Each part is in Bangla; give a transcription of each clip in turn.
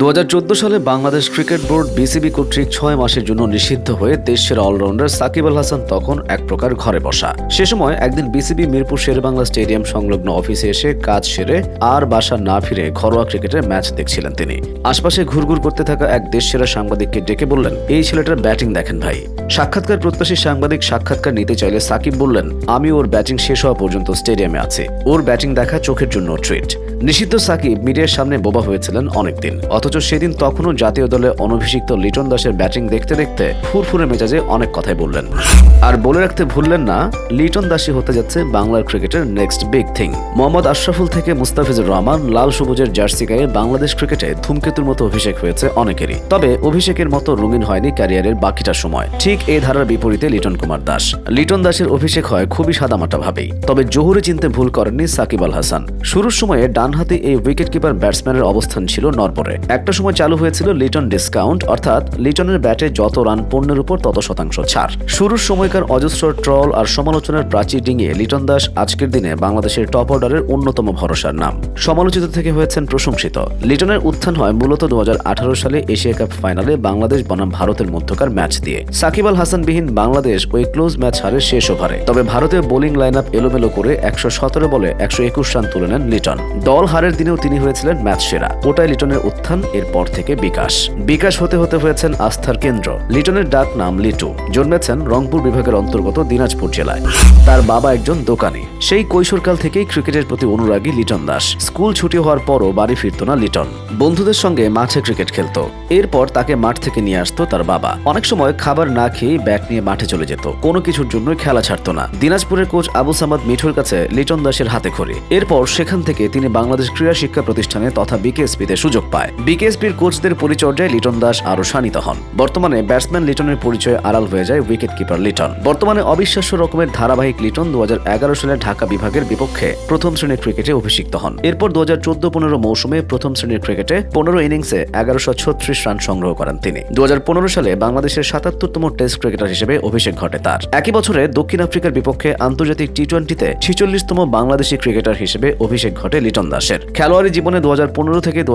দু হাজার চোদ্দ সালে বাংলাদেশ ক্রিকেট বোর্ড বিসিবি কর্তৃক ছয় মাসের জন্য নিষিদ্ধ হয়ে দেশের অলরাউন্ডার সাকিব আল হাসান তখন এক প্রকার ঘরে বসা। সে সময় একদিন বিসিবি মিরপুর শেরেবাংলা স্টেডিয়াম সংলগ্ন অফিসে এসে কাজ সেরে আর বাসা না ফিরে ঘরোয়া ক্রিকেটের ম্যাচ দেখছিলেন তিনি। আশপাশে ঘুরঘুর করতে থাকা এক দেশসেরা সাংবাদিককে ডেকে বললেন, এই ছেলেটার ব্যাটিং দেখেন ভাই। সাক্ষাৎকার প্রত্যাশী সাংবাদিক সাক্ষাৎকার নিতে চাইলে সাকিব বললেন, আমি ওর ব্যাটিং শেষ হওয়া পর্যন্ত স্টেডিয়ামে আছি। ওর ব্যাটিং দেখা চোখের জন্য ট্রিট। নিষিদ্ধ সাকিব মিডিয়ার সামনে বোবা হয়েছিলেন অনেকদিন। অথচ সেদিন তখনও জাতীয় দলে অনভিষিক্ত লিটন দাসের ব্যাটিং দেখতে দেখতে ফুরফুরে মেজাজে অনেক কথাই বললেন। আর বলে রাখতে ভুললেন না, লিটন দাসী হতে যাচ্ছে বাংলার ক্রিকেটের next big thing Mohammad Ashraful থেকে মুস্তাফিজুর রহমান লাল সবুজের জার্সি গায়ে বাংলাদেশ ক্রিকেটে ধূমকেতুর মতো অভিষেক হয়েছে অনেকেরই। তবে অভিষেকের মতো রঙিন হয়নি ক্যারিয়ারের বাকিটা সময়। ঠিক এই ধারার বিপরীতে লিটন কুমার দাস। লিটন দাসের অভিষেক হয় খুবই সাদামাটা ভাবেই। তবে জহুরে চিনতে ভুল করেননি সাকিব আল হাসান। শুরুর সময়ে ডানহাতে এই উইকেট কিপার ব্যাটসম্যানের অবস্থান ছিল নরবরে একটা সময় চালু হয়েছিল লিটন ডিসকাউন্ট অর্থাৎ লিটনের ব্যাটে যত রান পণ্যের উপর তত শতাংশ ছাড়। শুরুর সময়কার অজস্র ট্রল আর সমালোচনার প্রাচীর ডিঙিয়ে লিটন দাস আজকের দিনে বাংলাদেশের টপ অর্ডারের অন্যতম ভরসার নাম। সমালোচিত থেকে হয়েছেন প্রশংসিত। লিটনের উত্থান হয় মূলত দু সালে এশিয়া কাপ ফাইনালে বাংলাদেশ বনাম ভারতের মধ্যকার ম্যাচ দিয়ে। সাকিব আল হাসানবিহীন বাংলাদেশ ওই ক্লোজ ম্যাচ হারে শেষ ওভারে। তবে ভারতের বোলিং লাইন আপ এলোমেলো করে একশো সতেরো বলে একশো একুশ রান তুলে নেন লিটন দল হারের দিনেও তিনি হয়েছিলেন ম্যাচ সেরা। ওটাই লিটনের উত্থান। এরপর থেকে বিকাশ। বিকাশ হতে হতে হয়েছেন আস্থার কেন্দ্র। লিটনের ডাক নাম লিটু। জন্মেছেন রংপুর বিভাগের অন্তর্গত দিনাজপুর জেলায়। তার বাবা একজন দোকানি। সেই কৈশোরকাল থেকেই ক্রিকেটের প্রতি অনুরাগী লিটন দাস। স্কুল ছুটি হওয়ার পরও বাড়ি ফিরত না লিটন। বন্ধুদের সঙ্গে মাঠে ক্রিকেট খেলতো। এরপর তাকে মাঠ থেকে নিয়ে আসতো তার বাবা। অনেক সময় খাবার না খেয়ে ব্যাট নিয়ে মাঠে চলে যেত। কোনো কিছুর জন্য খেলা ছাড়তো না। দিনাজপুরের কোচ আবু সামাদ মিঠুর কাছে লিটন দাসের হাতে খড়ি। এরপর সেখান থেকে তিনি বাংলাদেশ ক্রীড়া শিক্ষা প্রতিষ্ঠানে তথা বিকেএসপিতে সুযোগ পায়। বিকেএসপির কোচদের পরিচর্যায় লিটন দাস আরও শানিত হন। বর্তমানে ব্যাটসম্যান লিটনের পরিচয় আড়াল হয়ে যায় উইকেট কিপার লিটন। বর্তমানে অবিশ্বাস্য রকমের ধারাবাহিক লিটন দু সালে ঢাকা বিভাগের বিপক্ষে প্রথম শ্রেণির ক্রিকেটে অভিষিক্ত হন। এরপর দু হাজার চোদ্দ পনেরো মৌসুমে প্রথম শ্রেণির ক্রিকেটে পনেরো ইনিংসে এগারোশো ছত্রিশ রান সংগ্রহ করেন তিনি। দু হাজার পনেরো সালে বাংলাদেশের সাতাত্তরতম টেস্ট ক্রিকেটার হিসেবে অভিষেক ঘটে তার। একই বছরে দক্ষিণ আফ্রিকার বিপক্ষে আন্তর্জাতিক টি টোয়েন্টিতে ছিচল্লিশতম বাংলাদেশি ক্রিকেটার হিসেবে অভিষেক ঘটে লিটন দাসের। খেলোয়াড়ি জীবনে দু হাজার পনেরো থেকে দু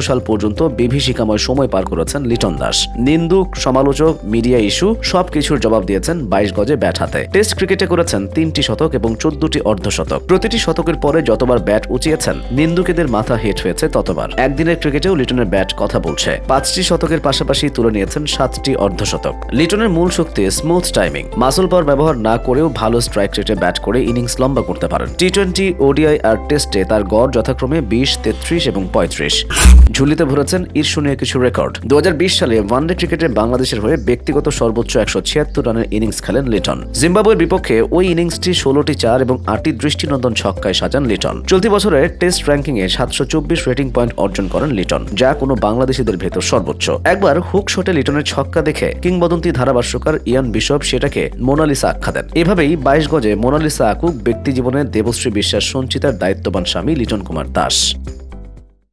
সাল পর্যন্ত বিভীষিকাময় সময় পার করেছেন লিটন দাস। নিন্দুক, সমালোচক, মিডিয়া ইস্যু সবকিছুর জবাব দিয়েছেন বাইশ গজে ব্যাট হাতে। টেস্ট ক্রিকেটে করেছেন তিনটি শতক এবং চোদ্দটি অর্ধশতক। প্রতিটি শতকের পরে যতবার ব্যাট উঁচিয়েছেন, নিন্দুকেদের মাথা হেট হয়েছে ততবার। একদিনের ক্রিকেটেও লিটনের ব্যাট কথা বলছে। পাঁচটি শতকের পাশাপাশি তুলে নিয়েছেন সাতটি অর্ধশতক। লিটনের মূল শক্তি স্মুথ টাইমিং। মাসল পাওয়ার ব্যবহার না করেও ভালো স্ট্রাইক রেটে ব্যাট করে ইনিংস লম্বা করতে পারেন। টি টোয়েন্টি ওডিআই আর টেস্টে তার গড় যথাক্রমে বিশ, তেত্রিশ এবং পঁয়ত্রিশ। ঝুলিতে ভরেছেন ঈর্ষণীয় কিছু রেকর্ড। দু হাজার বিশ সালে ওয়ানডে ক্রিকেটে বাংলাদেশের হয়ে ব্যক্তিগত সর্বোচ্চ একশো ছিয়াত্তর রানের ইনিংস খেলেন লিটন। জিম্বাবুয়ের বিপক্ষে ওই ইনিংসটি ষোলোটি চার এবং আটটি দৃষ্টিনন্দন ছক্কায় সাজান লিটন। চলতি বছরের টেস্ট র্যাঙ্কিংয়ে সাতশো চব্বিশ রেটিং পয়েন্ট অর্জন করেন লিটন, যা কোনো বাংলাদেশিদের ভেতর সর্বোচ্চ। একবার হুক শটে লিটনের ছক্কা দেখে কিংবদন্তি ধারাভাষ্যকার ইয়ান বিশপ সেটাকে মোনালিসা আখ্যা দেন। এভাবেই বাইশ গজে মোনালিসা আকুক ব্যক্তি জীবনে দেবশ্রী বিশ্বাস, সঞ্চিতার দায়িত্ববান স্বামী লিটন কুমার দাস।